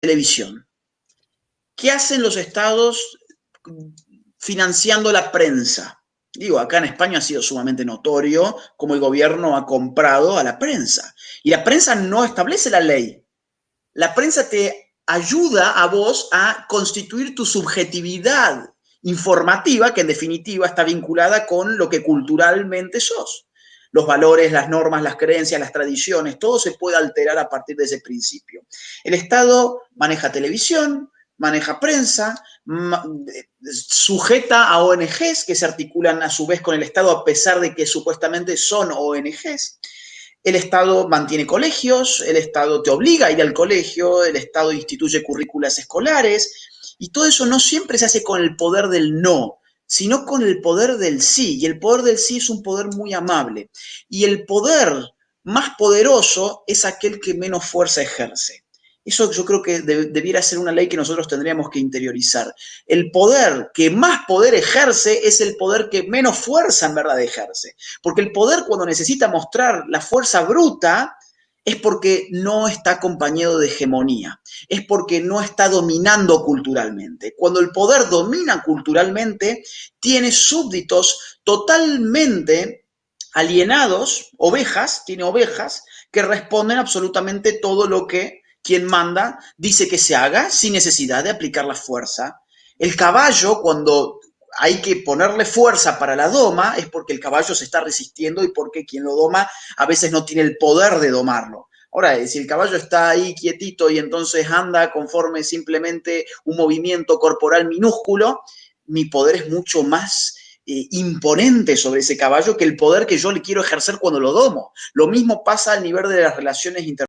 televisión. ¿Qué hacen los estados financiando la prensa? Digo, acá en España ha sido sumamente notorio cómo el gobierno ha comprado a la prensa. Y la prensa no establece la ley. La prensa te ayuda a vos a constituir tu subjetividad informativa, que en definitiva está vinculada con lo que culturalmente sos. Los valores, las normas, las creencias, las tradiciones, todo se puede alterar a partir de ese principio. El Estado maneja televisión, maneja prensa, sujeta a ONGs que se articulan a su vez con el Estado a pesar de que supuestamente son ONGs. El Estado mantiene colegios, el Estado te obliga a ir al colegio, el Estado instituye currículas escolares, y todo eso no siempre se hace con el poder del no, sino con el poder del sí. Y el poder del sí es un poder muy amable. Y el poder más poderoso es aquel que menos fuerza ejerce. Eso yo creo que debiera ser una ley que nosotros tendríamos que interiorizar. El poder que más poder ejerce es el poder que menos fuerza en verdad ejerce. Porque el poder cuando necesita mostrar la fuerza bruta es porque no está acompañado de hegemonía, es porque no está dominando culturalmente. Cuando el poder domina culturalmente, tiene súbditos totalmente alienados, ovejas, tiene ovejas, que responden absolutamente todo lo que quien manda dice que se haga sin necesidad de aplicar la fuerza. El caballo, cuando hay que ponerle fuerza para la doma, es porque el caballo se está resistiendo y porque quien lo doma a veces no tiene el poder de domarlo. Ahora, si el caballo está ahí quietito y entonces anda conforme simplemente un movimiento corporal minúsculo, mi poder es mucho más eh, imponente sobre ese caballo que el poder que yo le quiero ejercer cuando lo domo. Lo mismo pasa al nivel de las relaciones internacionales